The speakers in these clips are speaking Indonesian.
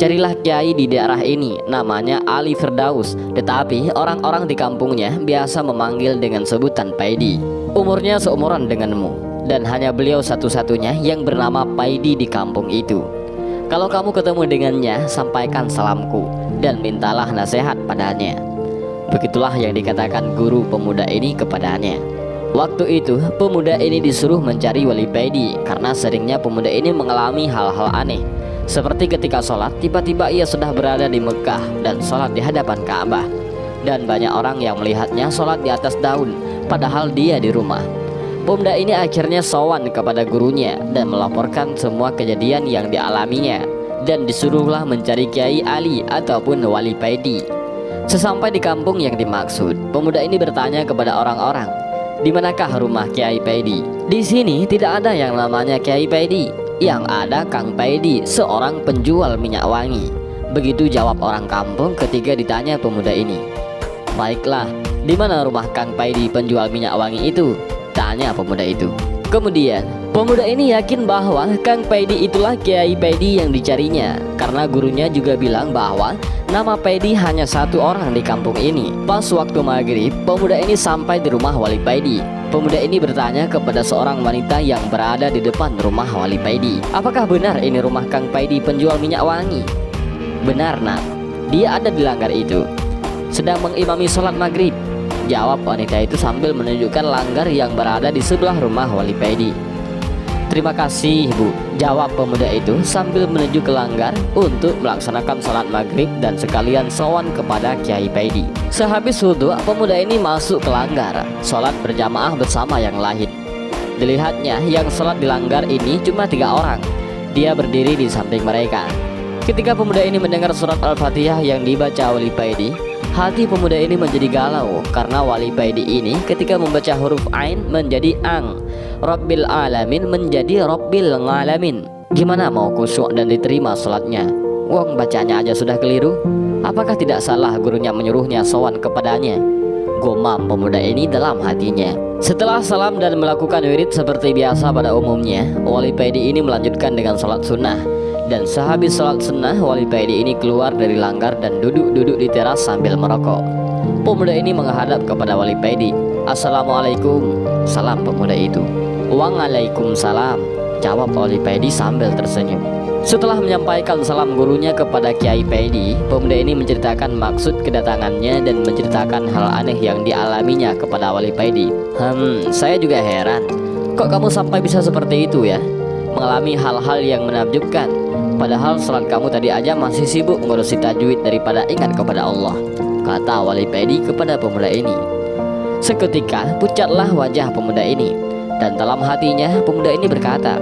Carilah kiai di daerah ini Namanya Ali Firdaus. Tetapi orang-orang di kampungnya Biasa memanggil dengan sebutan Paidi. Umurnya seumuran denganmu Dan hanya beliau satu-satunya Yang bernama Paidi di kampung itu. Kalau kamu ketemu dengannya Sampaikan salamku Dan mintalah nasihat padanya. Begitulah yang dikatakan guru pemuda ini kepadanya. Waktu itu pemuda ini disuruh mencari wali Paidi Karena seringnya pemuda ini mengalami hal-hal aneh seperti ketika sholat, tiba-tiba ia sudah berada di Mekah dan sholat di hadapan Ka'bah. Dan banyak orang yang melihatnya sholat di atas daun, padahal dia di rumah. Pemuda ini akhirnya sowan kepada gurunya dan melaporkan semua kejadian yang dialaminya dan disuruhlah mencari Kiai Ali ataupun Wali Paidi. Sesampai di kampung yang dimaksud, pemuda ini bertanya kepada orang-orang, "Di manakah rumah Kiai Paidi?" Di sini tidak ada yang namanya Kiai Paidi. Yang ada Kang Paidi, seorang penjual minyak wangi. Begitu jawab orang kampung ketika ditanya pemuda ini. Baiklah, di mana rumah Kang Paidi penjual minyak wangi itu? Tanya pemuda itu. Kemudian, pemuda ini yakin bahwa Kang Paidi itulah Kiai Paidi yang dicarinya. Karena gurunya juga bilang bahwa nama Paidi hanya satu orang di kampung ini. Pas waktu maghrib, pemuda ini sampai di rumah Wali Paidi Pemuda ini bertanya kepada seorang wanita yang berada di depan rumah Wali Paidi Apakah benar ini rumah Kang Paidi penjual minyak wangi? Benar nak, dia ada di langgar itu. Sedang mengimami sholat maghrib. Jawab wanita itu sambil menunjukkan langgar yang berada di sebelah rumah Wali Paidi Terima kasih bu Jawab pemuda itu sambil menuju ke langgar Untuk melaksanakan sholat maghrib dan sekalian sowan kepada Kiai Paidi. Sehabis wudhu pemuda ini masuk ke langgar. Sholat berjamaah bersama yang lain Dilihatnya yang sholat di langgar ini cuma tiga orang. Dia berdiri di samping mereka. Ketika pemuda ini mendengar surat Al-Fatihah yang dibaca Wali Paidi Hati pemuda ini menjadi galau karena Wali Paidi ini ketika membaca huruf Ain menjadi Ang. Rabbil Alamin menjadi Rabbil Ngalamin. Gimana mau kusuk dan diterima sholatnya Wong bacanya aja sudah keliru. Apakah tidak salah gurunya menyuruhnya sowan kepadanya? Gomam pemuda ini dalam hatinya. Setelah salam dan melakukan wirid seperti biasa pada umumnya Wali Paidi ini melanjutkan dengan sholat sunnah dan sehabis sholat sunnah Wali Paidi ini keluar dari langgar dan duduk-duduk di teras sambil merokok. Pemuda ini menghadap kepada Wali Paidi Assalamualaikum. Salam pemuda itu. Waalaikumsalam. Jawab Wali Paidi sambil tersenyum. Setelah menyampaikan salam gurunya kepada Kiai Paidi Pemuda ini menceritakan maksud kedatangannya Dan menceritakan hal aneh yang dialaminya kepada Wali Paidi Hmm, saya juga heran. Kok kamu sampai bisa seperti itu ya? Mengalami hal-hal yang menakjubkan Padahal salat kamu tadi aja masih sibuk ngurusi tajwid daripada ingat kepada Allah. Kata Wali Paidi kepada pemuda ini. Seketika pucatlah wajah pemuda ini. Dan dalam hatinya pemuda ini berkata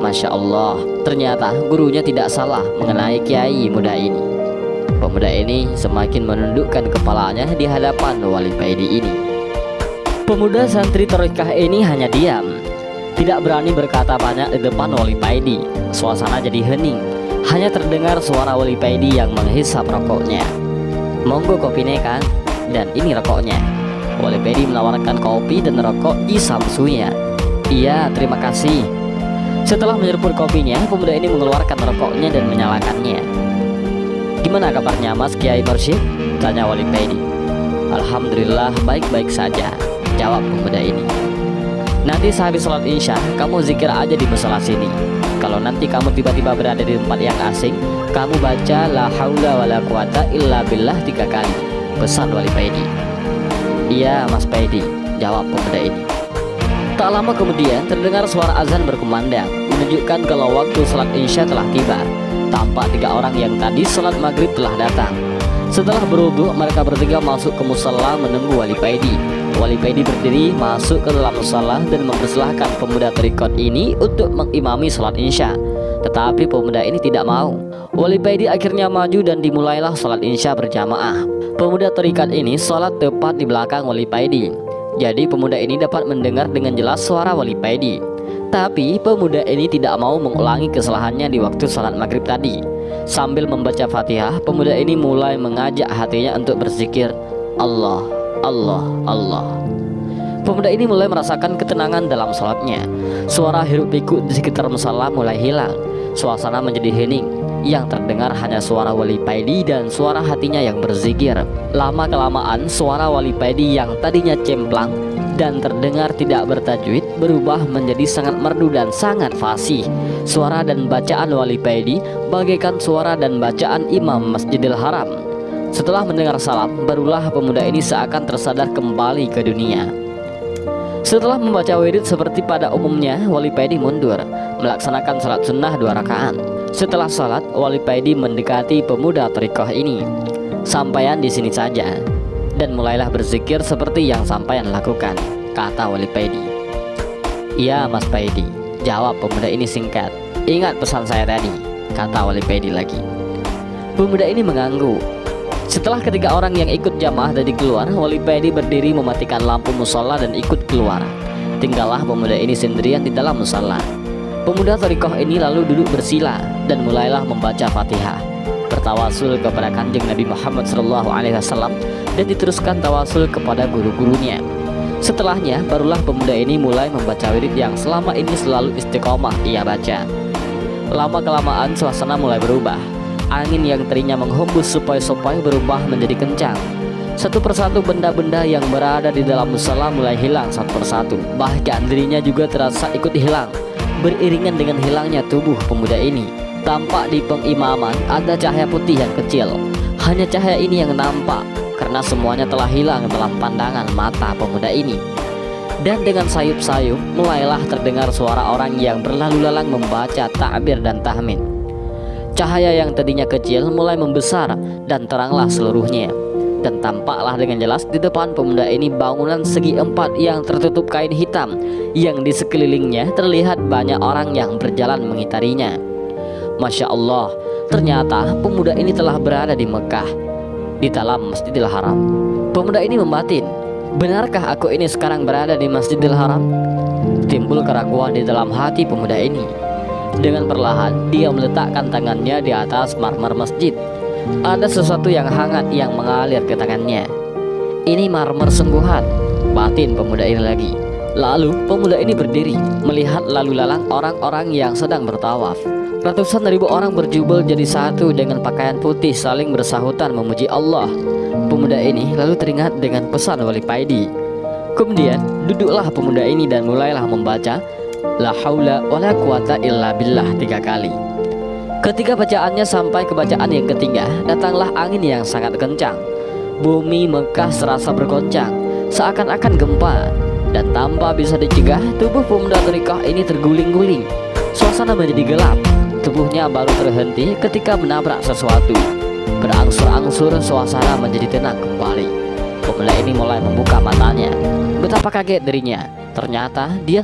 Masya Allah ternyata gurunya tidak salah mengenai kiai muda ini. Pemuda ini semakin menundukkan kepalanya di hadapan wali paidi ini. Pemuda santri torikah ini hanya diam Tidak berani berkata banyak di depan wali paidi Suasana jadi hening Hanya terdengar suara wali paidi yang menghisap rokoknya Monggo kopi kan Dan ini rokoknya Wali Pedi menawarkan kopi dan rokok di samsunya. Iya, terima kasih. Setelah menyeruput kopinya, pemuda ini mengeluarkan rokoknya dan menyalakannya. Gimana kabarnya Mas Kiai Mursyid? Tanya Wali Pedi. Alhamdulillah baik-baik saja, jawab pemuda ini. Nanti sehabis sholat insya, kamu zikir aja di musola sini. Kalau nanti kamu tiba-tiba berada di tempat yang asing, kamu baca la haula wala quwata illa billah tiga kali. Pesan Wali Pedi. Iya Mas Paidi Jawab pemuda ini Tak lama kemudian terdengar suara azan berkumandang Menunjukkan kalau waktu sholat insya telah tiba Tampak tiga orang yang tadi sholat maghrib telah datang Setelah beruduk mereka bertiga masuk ke musalla menunggu Wali Paidi Wali Paidi berdiri masuk ke dalam musalla dan mempersilahkan pemuda terikot ini untuk mengimami sholat insya Tetapi pemuda ini tidak mau. Wali Paidi akhirnya maju dan dimulailah sholat insya berjamaah. Pemuda terikat ini sholat tepat di belakang Wali Paidi Jadi pemuda ini dapat mendengar dengan jelas suara Wali Paidi Tapi pemuda ini tidak mau mengulangi kesalahannya di waktu sholat maghrib tadi Sambil membaca fatihah Pemuda ini mulai mengajak hatinya untuk berzikir Allah, Allah, Allah Pemuda ini mulai merasakan ketenangan dalam sholatnya Suara hiruk pikuk di sekitar musala mulai hilang Suasana menjadi hening yang terdengar hanya suara Wali Paidi dan suara hatinya yang berzikir. Lama-kelamaan suara Wali Paidi yang tadinya cemplang dan terdengar tidak bertajwid berubah menjadi sangat merdu dan sangat fasih. Suara dan bacaan Wali Paidi bagaikan suara dan bacaan Imam Masjidil Haram. Setelah mendengar salam, barulah pemuda ini seakan tersadar kembali ke dunia. Setelah membaca wirid seperti pada umumnya, Wali Paidi mundur, melaksanakan salat sunnah dua rakaat. Setelah salat, Wali Paidi mendekati pemuda Torikoh ini. Sampaian di sini saja, dan mulailah berzikir seperti yang sampaian lakukan, kata Wali Paidi. Iya, Mas Paidi, jawab pemuda ini singkat. Ingat pesan saya tadi, kata Wali Paidi lagi. Pemuda ini mengangguk, setelah ketiga orang yang ikut jamaah tadi keluar, Wali Paidi berdiri mematikan lampu musola dan ikut keluar. Tinggallah pemuda ini sendirian di dalam musola. Pemuda Torikoh ini lalu duduk bersila dan mulailah membaca Fatihah. Bertawasul kepada kanjeng Nabi Muhammad SAW dan diteruskan tawasul kepada guru-gurunya. Setelahnya, barulah pemuda ini mulai membaca wirid yang selama ini selalu istiqomah ia baca. Lama-kelamaan suasana mulai berubah Angin yang tadinya menghembus supaya-supaya berubah menjadi kencang. Satu persatu benda-benda yang berada di dalam musola mulai hilang satu persatu. Bahkan dirinya juga terasa ikut hilang. Beriringan dengan hilangnya tubuh pemuda ini. Tampak di pengimaman ada cahaya putih yang kecil. Hanya cahaya ini yang nampak karena semuanya telah hilang dalam pandangan mata pemuda ini. Dan dengan sayup-sayup mulailah terdengar suara orang yang berlalu lalang membaca takbir dan tahmin. Cahaya yang tadinya kecil mulai membesar dan teranglah seluruhnya dan tampaklah dengan jelas di depan pemuda ini bangunan segi empat yang tertutup kain hitam yang di sekelilingnya terlihat banyak orang yang berjalan mengitarinya. Masya Allah, ternyata pemuda ini telah berada di Mekah di dalam Masjidil Haram. Pemuda ini membatin, benarkah aku ini sekarang berada di Masjidil Haram? Timbul keraguan di dalam hati pemuda ini. Dengan perlahan, dia meletakkan tangannya di atas marmer masjid. Ada sesuatu yang hangat yang mengalir ke tangannya. Ini marmer sungguhan, batin pemuda ini lagi. Lalu pemuda ini berdiri melihat lalu lalang orang-orang yang sedang bertawaf. Ratusan ribu orang berjubel jadi satu dengan pakaian putih saling bersahutan memuji Allah. Pemuda ini lalu teringat dengan pesan Wali Paidi. Kemudian duduklah pemuda ini dan mulailah membaca La haula wa la quwata illa billah tiga kali Ketika bacaannya sampai ke bacaan yang ketiga Datanglah angin yang sangat kencang Bumi Mekah serasa bergoncang Seakan-akan gempa Dan tanpa bisa dicegah Tubuh pemuda terikah ini terguling-guling. Suasana menjadi gelap. Tubuhnya baru terhenti ketika menabrak sesuatu. Berangsur-angsur suasana menjadi tenang kembali. Pemuda ini mulai membuka matanya. Betapa kaget dirinya. Ternyata dia